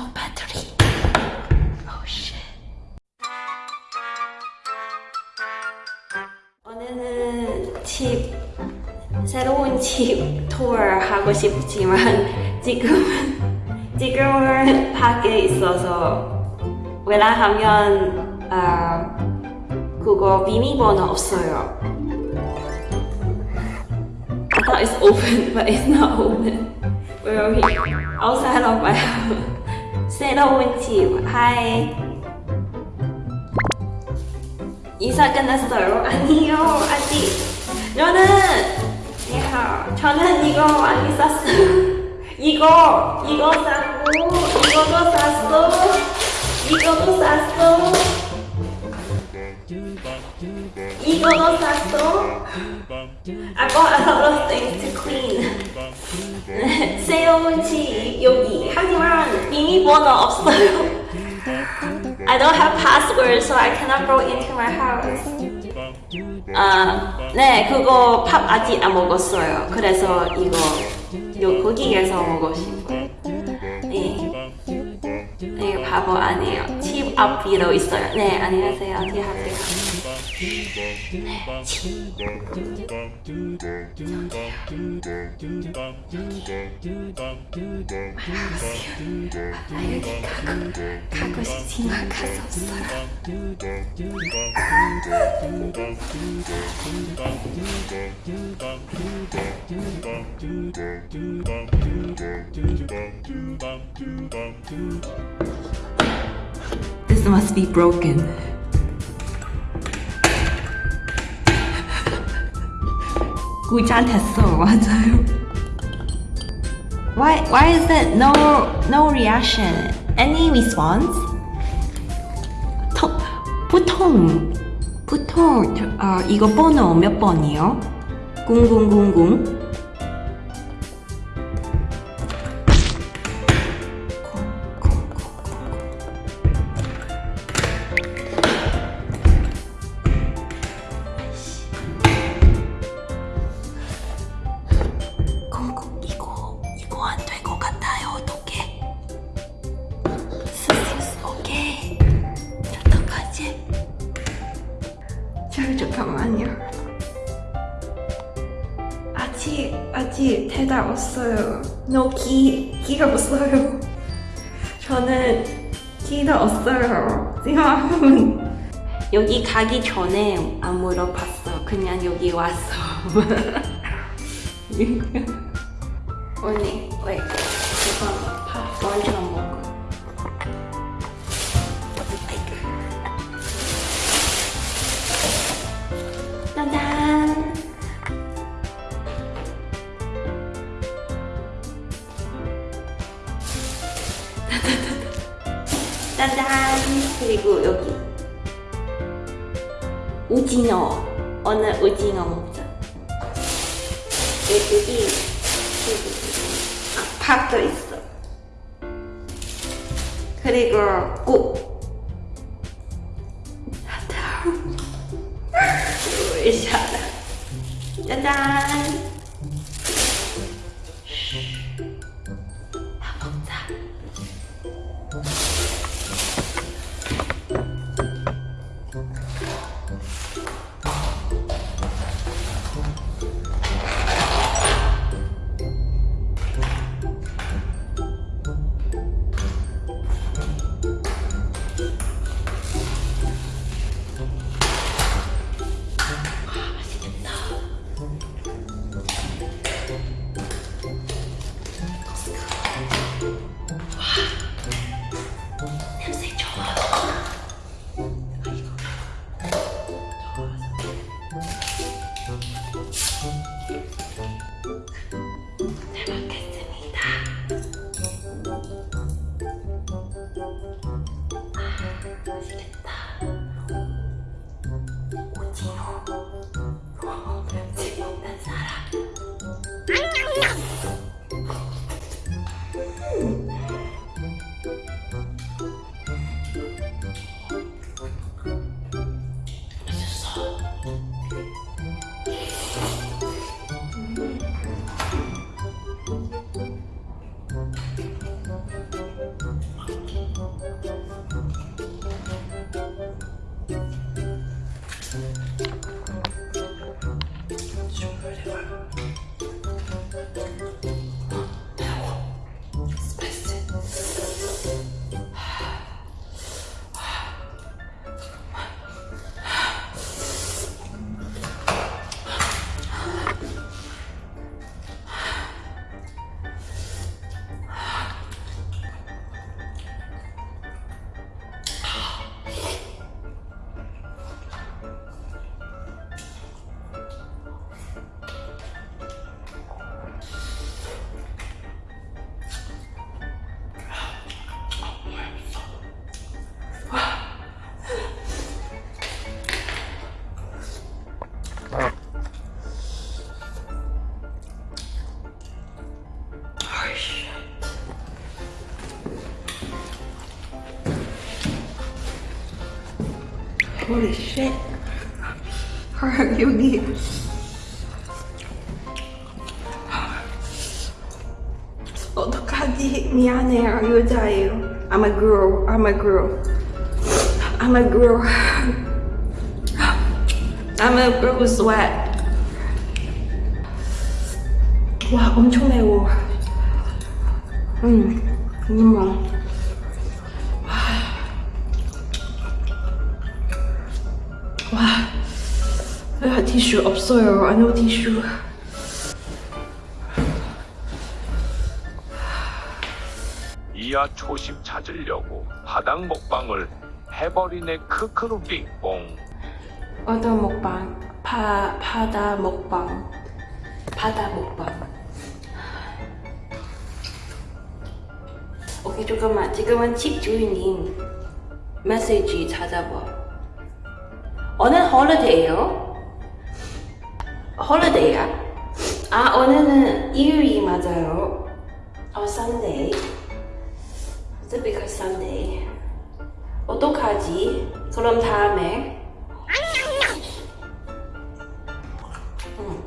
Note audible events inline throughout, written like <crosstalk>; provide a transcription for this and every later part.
no battery. Oh shit. 오늘은 집 새로운 집 투어 하고 싶지만 지금은 지금은 밖에 있어서 왜냐하면 아 그거 비밀번호 없어요. I thought it's open, but it's not open. Where are we? Outside of my house. 새로운 집. Hi. 이사 끝났어요? 아니요, 아직. 저는, 야, 저는 이거 많이 샀어요. 이거, 이거 샀고, 이거도 샀어, 이거도 샀어, 이거도 샀어. I a lot of things to clean. 새로운 집 여기 비밀번호 없어요. I don't have password, so I cannot go into my house. 아, 네, 그거 밥 아직 안 먹었어요. 그래서 이거 요 거기에서 먹고 싶어요. 네, 네, 바보 아니에요. 집 앞뒤로 있어요. 네, 안녕하세요. 네, 집. 아, 없어요. This must be broken. 구자 됐어, <laughs> 맞아요. Why, why is it no, no reaction? Any response? 토, 보통, 보통, 저, 어, 이거 번호 몇 번이요? 0000? 아직 아직 대답 없어요. 너기 기가 없어요. 저는 기가 없어요. 지금 여기 가기 전에 안 물어봤어. 그냥 여기 왔어 <laughs> 언니, 왜? 오징어. 오늘 오징어 먹자. 여기 아, 밥도 있어. 그리고 국. 으쌰다. 짜잔. Holy shit. 여기. 어떡하지? 미안해요. 여자예요. I'm a girl. I'm a girl. I'm a girl. I'm a girl with sweat. 와, 엄청 매워. 음, 음. 와, 와, 티슈 없어요. 안오 티슈. 이야 초심 찾으려고 바닥 먹방을 해버리네 크크루 빙뽕 어떤 먹방? 바, 바다 먹방. 바다 먹방. 오케이, 잠깐만. 지금은 집 주인님 메시지 찾아봐. 오늘 holiday요? holiday야? 아, 오늘은 일요일 맞아요. 어, Sunday. It's because Sunday. 어떡하지? 그럼 다음에 응.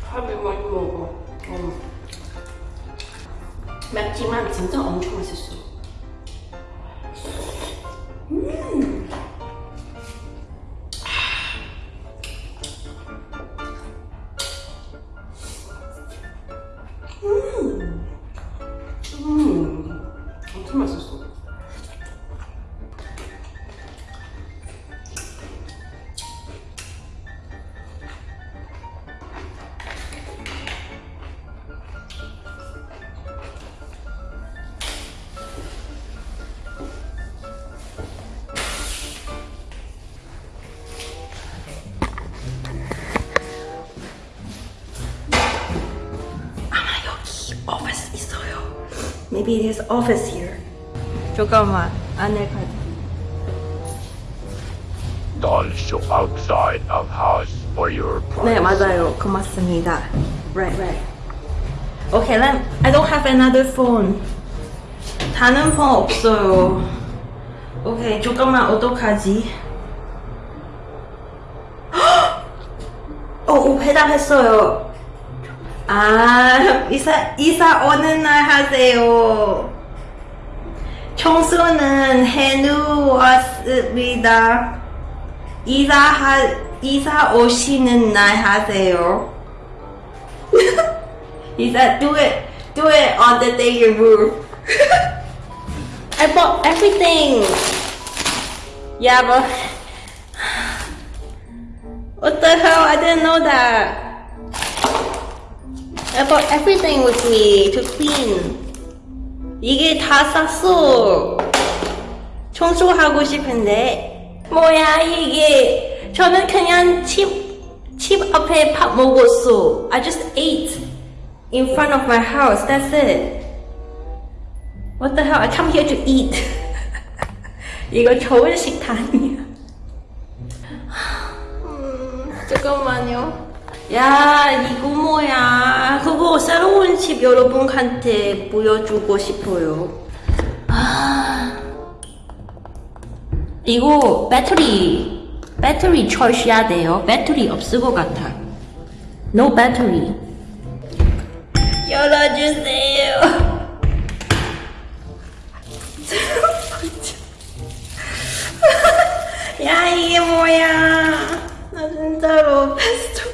밥을 많이 먹어. 응. 맵지만 진짜 엄청 맛있어. 음, Maybe there's office here. 잠깐만 안에 가자. Don't show outside of house for your 네 privacy 맞아요. 고맙습니다. Right, right. Okay, then I don't have another phone. 다른 폰 없어요. 오케이, 잠깐만 어떡하지? 어, 회답했어요. 아, 이사 이사 오는 날 하세요. 청소는 해놓았습니다. 이사 하 이사 오시는 날 하세요. 이사 do it do it on the day you move. I bought everything. Yeah, but what the hell? I didn't know that. I bought everything with me to clean. 이게 다 쌌어. 청소하고 싶은데 뭐야 이게 저는 그냥 집, 집 앞에 밥 먹었어 I just ate in front of my house that's it What the hell I come here to eat 이거 좋은 식단이야 음, 잠깐만요 야 이거 뭐야 그거 새로운 집 여러분한테 보여주고 싶어요 이거 배터리 배터리 철시해야 돼요. 배터리 없을 것 같아. No battery. 열어주세요. <laughs> 야 이게 뭐야? 나 진짜로 베스트.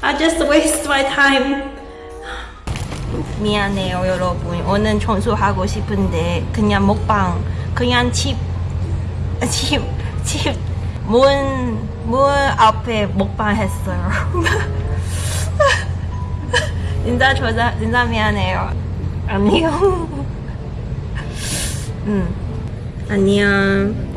I just waste my time. 미안해요 여러분. 오늘 청소하고 싶은데 그냥 먹방 그냥 집 집, 집, 문, 문 앞에 먹방 했어요. <laughs> 진짜 저자, 진짜 미안해요. 안녕. <laughs> 응. 안녕.